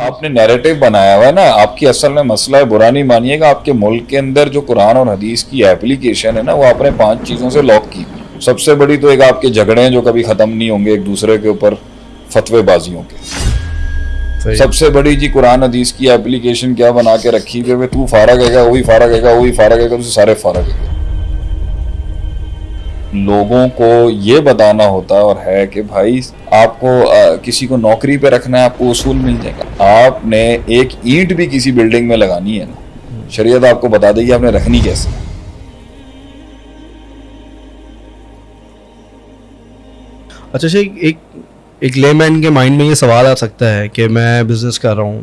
آپ نے نیریٹو بنایا ہوا ہے نا آپ کی اصل میں مسئلہ ہے برا نہیں مانیے گا آپ کے ملک کے اندر جو قرآن اور حدیث کی اپلیکیشن ہے نا وہ آپ نے پانچ چیزوں سے لاک کی۔ سب سے بڑی تو ایک آپ کے جھگڑے ہیں جو کبھی ختم نہیں ہوں گے ایک دوسرے کے اوپر فتوے بازیوں کے۔ سب سے بڑی جی قرآن حدیث کی اپلیکیشن کیا بنا کے رکھی ہوئے تو فارغ ہے گا وہی فارغ ہے گا وہی فارغ ہے گا سارے فارغ ہے گا لوگوں کو یہ بتانا ہوتا اور ہے کہ بھائی، آپ کو کسی کو نوکری پہ رکھنا ہے، آپ کو اصول مل جائے گا۔ آپ نے ایک اینٹ بھی کسی بلڈنگ میں لگانی ہے نا۔ شریعت آپ کو بتا دے گی آپ نے رکھنی کیسے۔ اچھا اچھا ایک ایک لے مین کے مائنڈ میں یہ سوال آ سکتا ہے کہ میں بزنس کر رہا ہوں۔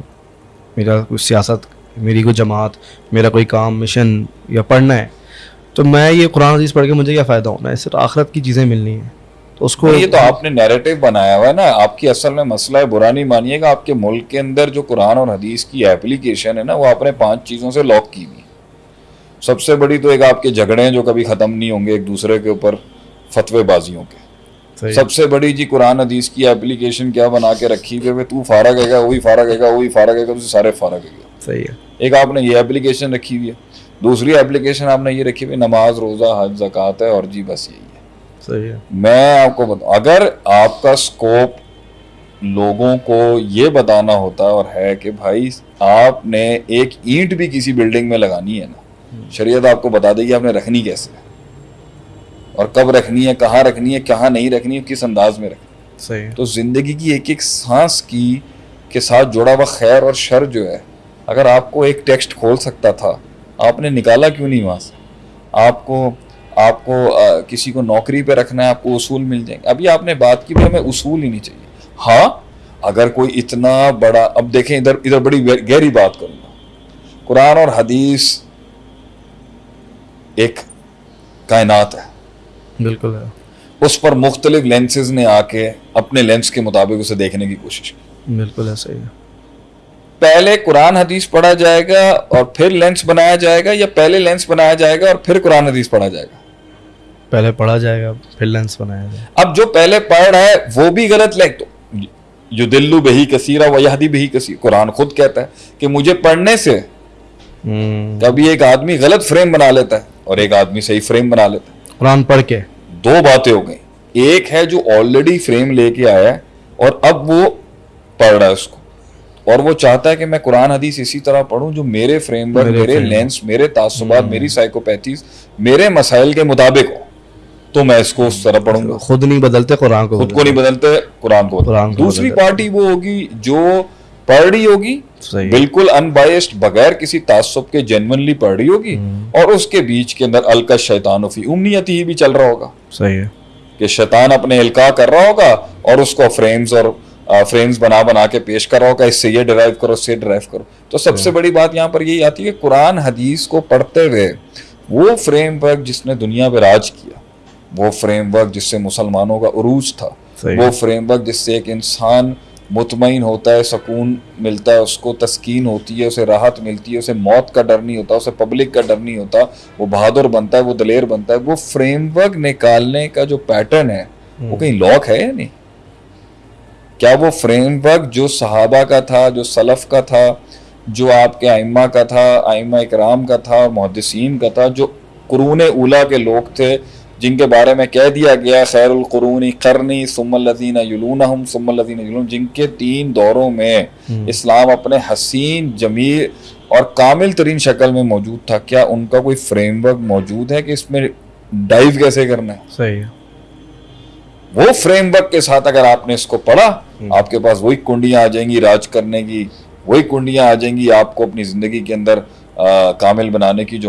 میرا کوئی سیاست، میری کوئی جماعت، میرا کوئی کام مشن یا پڑھنا ہے۔ تو میں یہ قرآن حدیث پڑھ کے مجھے کیا فائدہ ہونا ہے؟ صرف آخرت کی چیزیں ملنی ہیں۔ تو اس کو یہ تو آپ نے نیریٹو بنایا ہوا ہے نا۔ آپ کی اصل میں مسئلہ ہے برا نہیں مانیے گا۔ آپ کے ملک کے اندر جو قرآن اور حدیث کی اپلیکیشن ہے نا وہ آپ نے پانچ چیزوں سے لاک کی ہوئی سب سے بڑی تو ایک آپ کے جھگڑے ہیں جو کبھی ختم نہیں ہوں گے ایک دوسرے کے اوپر فتوے بازیوں کے۔ سب سے بڑی جی قرآن حدیث کی اپلیکیشن کیا بنا کے رکھی ہوئے تو فارغ ہے گا وہی فارغ ہے گا وہی فارغ ہے گا تو سارے فارغ ہے گا صحیح ہے۔ ایک آپ نے یہ اپلیکیشن رکھی ہوئی ہے۔ دوسری اپلیکیشن آپ نے یہ رکھی ہوئی نماز روزہ حج زکوٰۃ ہے اور جی بس یہی ہے۔ صحیح ہے۔ میں آپ کو بتا اگر آپ کا سکوپ لوگوں کو یہ بتانا ہوتا اور ہے کہ بھائی آپ نے ایک اینٹ بھی کسی بلڈنگ میں لگانی ہے نا شریعت آپ کو بتا دے گی آپ نے رکھنی کیسے اور کب رکھنی ہے کہاں رکھنی ہے کہاں نہیں رکھنی ہے کس انداز میں رکھنی صحیح تو زندگی کی ایک ایک سانس کی کے ساتھ جڑا ہوا خیر اور شر جو ہے اگر آپ کو ایک ٹیکسٹ کھول سکتا تھا آپ نے نکالا کیوں نہیں وہاں سے؟ آپ کو آپ کو کسی کو نوکری پہ رکھنا ہے آپ کو اصول مل جائیں گے۔ ابھی آپ نے بات کی بھی ہمیں اصول ہی نہیں چاہیے۔ ہاں اگر کوئی اتنا بڑا اب دیکھیں ادھر ادھر بڑی گہری بات کروں گا۔ قرآن اور حدیث ایک کائنات ہے۔ بالکل ہے۔ اس پر مختلف لینسز نے آ کے اپنے لینس کے مطابق اسے دیکھنے کی کوشش کی۔ بالکل ہے صحیح ہے۔ پہلے قرآن حدیث پڑھا جائے گا اور پھر لینس بنایا جائے گا یا پہلے لینس بنایا جائے گا اور پھر قرآن حدیث پڑھا جائے گا؟ پہلے پڑھا جائے گا پھر لینس بنایا جائے اب جو پہلے پڑھ رہا ہے وہ بھی غلط لے تو جو دلو بہی کثیرہ و یہدی بہی کثیر قرآن خود کہتا ہے کہ مجھے پڑھنے سے کبھی ایک آدمی غلط فریم بنا لیتا ہے اور ایک آدمی صحیح فریم بنا لیتا ہے۔ قرآن پڑھ کے۔ دو باتیں ہو گئیں۔ ایک ہے جو آلریڈی فریم لے کے آیا ہے اور اب وہ پڑھ رہا ہے اس کو۔ اور وہ چاہتا ہے کہ میں قرآن حدیث اسی طرح پڑھوں جو میرے فریم ورک میرے لینس میرے تعصبات میری سائیکوپیتھیز میرے مسائل کے مطابق ہو تو میں اس کو اس طرح پڑھوں گا۔ خود نہیں بدلتے قرآن کو خود کو نہیں بدلتے۔ قرآن کو قرآن دوسری پارٹی وہ ہوگی جو پڑھ رہی ہوگی بالکل ان بائسڈ بغیر کسی تعصب کے جینونلی پڑھ رہی ہوگی۔ اور اس کے بیچ کے اندر الکا شیطان فی امنیت ہی بھی چل رہا ہوگا۔ صحیح ہے۔ کہ شیطان اپنے الکا کر رہا ہوگا اور اس کو فریمز اور فریمز بنا بنا کے پیش کر رہا ہوگا اس سے یہ ڈرائیو کرو اس سے ڈرائیو کرو۔ تو سب سے بڑی بات یہاں پر یہی آتی ہے کہ قرآن حدیث کو پڑھتے ہوئے وہ فریم ورک جس نے دنیا پہ راج کیا وہ فریم ورک جس سے مسلمانوں کا عروج تھا وہ فریم ورک جس سے ایک انسان مطمئن ہوتا ہے سکون ملتا ہے اس کو تسکین ہوتی ہے اسے راحت ملتی ہے اسے موت کا ڈر نہیں ہوتا اسے پبلک کا ڈر نہیں ہوتا وہ بہادر بنتا ہے وہ دلیر بنتا ہے۔ وہ فریم ورک نکالنے کا جو پیٹرن ہے وہ کہیں لاک ہے یا نہیں؟ کیا وہ فریم ورک جو صحابہ کا تھا جو سلف کا تھا جو آپ کے آئمہ کا تھا آئمہ اکرام کا تھا محدثین کا تھا جو قرون اولا کے لوگ تھے جن کے بارے میں کہہ دیا گیا خیر القرونی کرنی سم الدین یلون سم الدین یلون جن کے تین دوروں میں اسلام اپنے حسین جمیل اور کامل ترین شکل میں موجود تھا۔ کیا ان کا کوئی فریم ورک موجود ہے کہ اس میں ڈائیو کیسے کرنا ہے؟ صحیح ہے۔ وہ فریم ورک کے ساتھ اگر آپ نے اس کو پڑھا آپ کے پاس وہی کنڈیاں آ جائیں گی راج کرنے کی، وہی کنڈیاں آ جائیں گی آپ کو اپنی زندگی کے اندر کامل بنانے کی جو